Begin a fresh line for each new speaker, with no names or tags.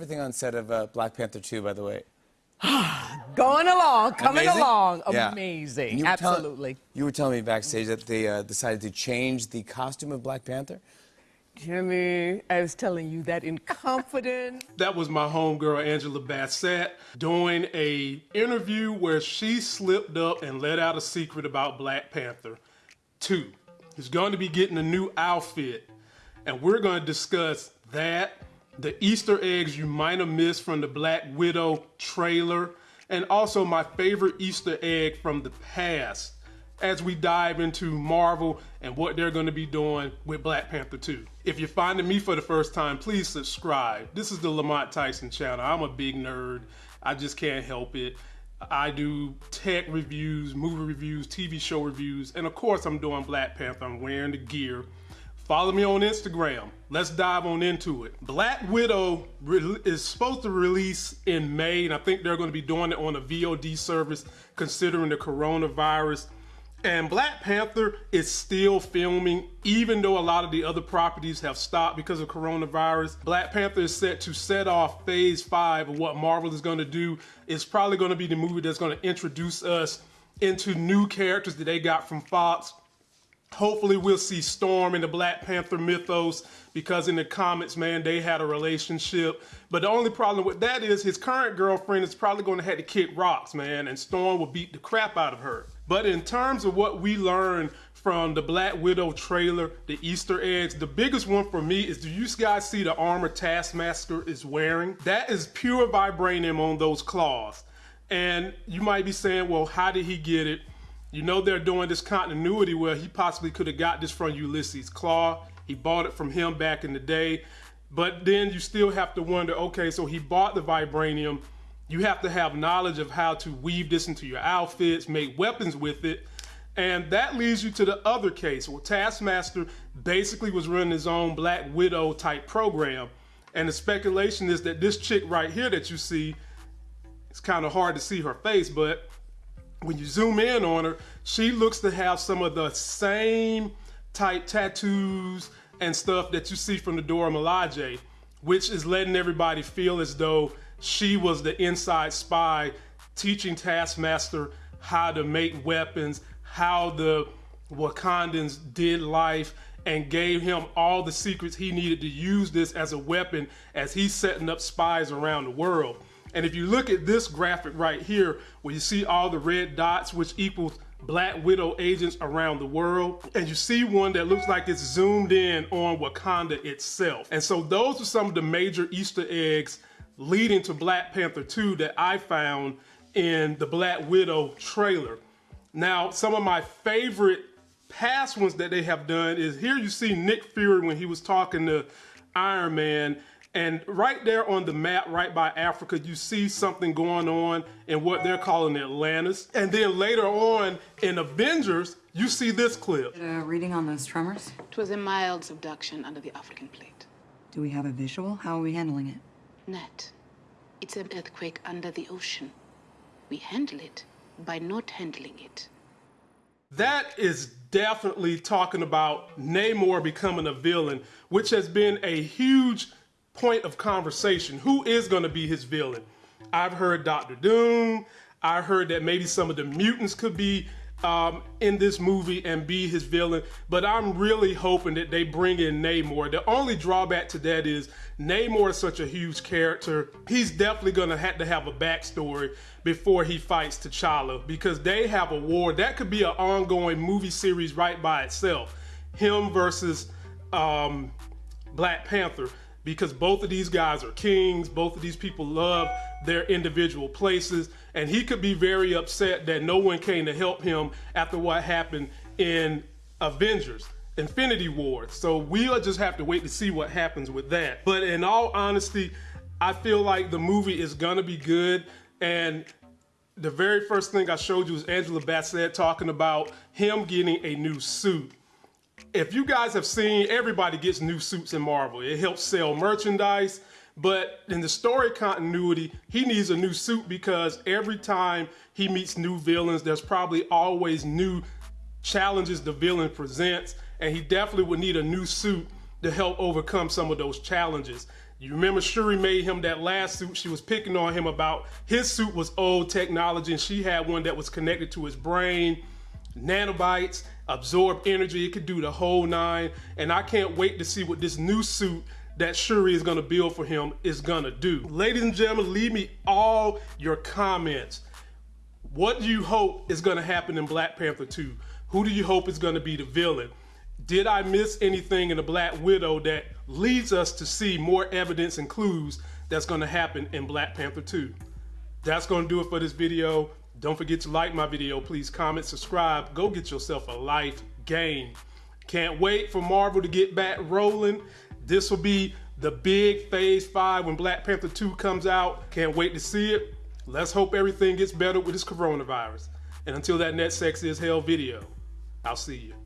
everything on set of uh, Black Panther 2, by the way?
Going along, coming
Amazing?
along.
Yeah.
Amazing.
You were tell-
Absolutely.
you were telling me backstage that they uh, decided to change the costume of Black Panther.
Jimmy, I was telling you that in confidence.
That was my homegirl Angela Bassett doing a interview where she slipped up and let out a secret about Black Panther. Two, he's going to be getting a new outfit, and we're going to discuss that, the Easter eggs you might have missed from the Black Widow trailer, and also my favorite Easter egg from the past as we dive into Marvel and what they're going to be doing with Black Panther 2. If you're finding me for the first time, please subscribe. This is the Lamont Tyson channel. I'm a big nerd. I just can't help it. I do tech reviews, movie reviews, TV show reviews, and of course I'm doing Black Panther. I'm wearing the gear. Follow me on Instagram. Let's dive on into it. Black Widow is supposed to release in May, and I think they're going to be doing it on a VOD service considering the coronavirus. And Black Panther is still filming, even though a lot of the other properties have stopped because of coronavirus. Black Panther is set to set off phase five of what Marvel is going to do. It's probably going to be the movie that's going to introduce us into new characters that they got from Fox. Hopefully, we'll see Storm in the Black Panther mythos because in the comics, man, they had a relationship. But the only problem with that is his current girlfriend is probably going to have to kick rocks, man, and Storm will beat the crap out of her. But in terms of what we learned from the Black Widow trailer, the Easter eggs, the biggest one for me is do you guys see the armor Taskmaster is wearing? That is pure vibranium on those claws. And you might be saying, well, how did he get it? You know they're doing this continuity where he possibly could have got this from Ulysses Klaue. He bought it from him back in the day. But then you still have to wonder, okay, so he bought the vibranium. You have to have knowledge of how to weave this into your outfits, make weapons with it. And that leads you to the other case where Taskmaster basically was running his own Black Widow type program. And the speculation is that this chick right here that you see, it's kind of hard to see her face, but when you zoom in on her, she looks to have some of the same type tattoos and stuff that you see from the Dora Milaje, which is letting everybody feel as though she was the inside spy teaching Taskmaster how to make weapons, how the Wakandans did life, and gave him all the secrets he needed to use this as a weapon as he's setting up spies around the world. And if you look at this graphic right here, where you see all the red dots, which equals Black Widow agents around the world, and you see one that looks like it's zoomed in on Wakanda itself. And so those are some of the major Easter eggs leading to Black Panther 2 that I found in the Black Widow trailer. Now, some of my favorite past ones that they have done is here you see Nick Fury when he was talking to Iron Man and right there on the map, right by Africa, you see something going on in what they're calling Atlantis. And then later on in Avengers, you see this clip.
A reading on those tremors?
It was a mild subduction under the African plate.
Do we have a visual? How are we handling it?
Net. It's an earthquake under the ocean. We handle it by not handling it.
That is definitely talking about Namor becoming a villain, which has been a huge point of conversation. Who is going to be his villain? I've heard Doctor Doom. I heard that maybe some of the mutants could be um, in this movie and be his villain, but I'm really hoping that they bring in Namor. The only drawback to that is Namor is such a huge character. He's definitely gonna have to have a backstory before he fights T'Challa because they have a war that could be an ongoing movie series right by itself. Him versus um, Black Panther because both of these guys are kings. Both of these people love their individual places. And he could be very upset that no one came to help him after what happened in Avengers. Infinity War. So we'll just have to wait to see what happens with that. But in all honesty, I feel like the movie is gonna be good. And the very first thing I showed you was Angela Bassett talking about him getting a new suit if you guys have seen, everybody gets new suits in Marvel. It helps sell merchandise. But in the story continuity, he needs a new suit because every time he meets new villains, there's probably always new challenges the villain presents. And he definitely would need a new suit to help overcome some of those challenges. You remember Shuri made him that last suit. She was picking on him about his suit was old technology, and she had one that was connected to his brain, nanobites, absorb energy. It could do the whole nine. And I can't wait to see what this new suit that Shuri is gonna build for him is gonna do. Ladies and gentlemen, leave me all your comments. What do you hope is gonna happen in Black Panther 2? Who do you hope is gonna be the villain? Did I miss anything in the Black Widow that leads us to see more evidence and clues that's gonna happen in Black Panther 2? That's gonna do it for this video. Don't forget to like my video. Please comment, subscribe. Go get yourself a life game. Can't wait for Marvel to get back rolling. This will be the big phase five when Black Panther 2 comes out. Can't wait to see it. Let's hope everything gets better with this coronavirus. And until that next sex is hell video, I'll see you.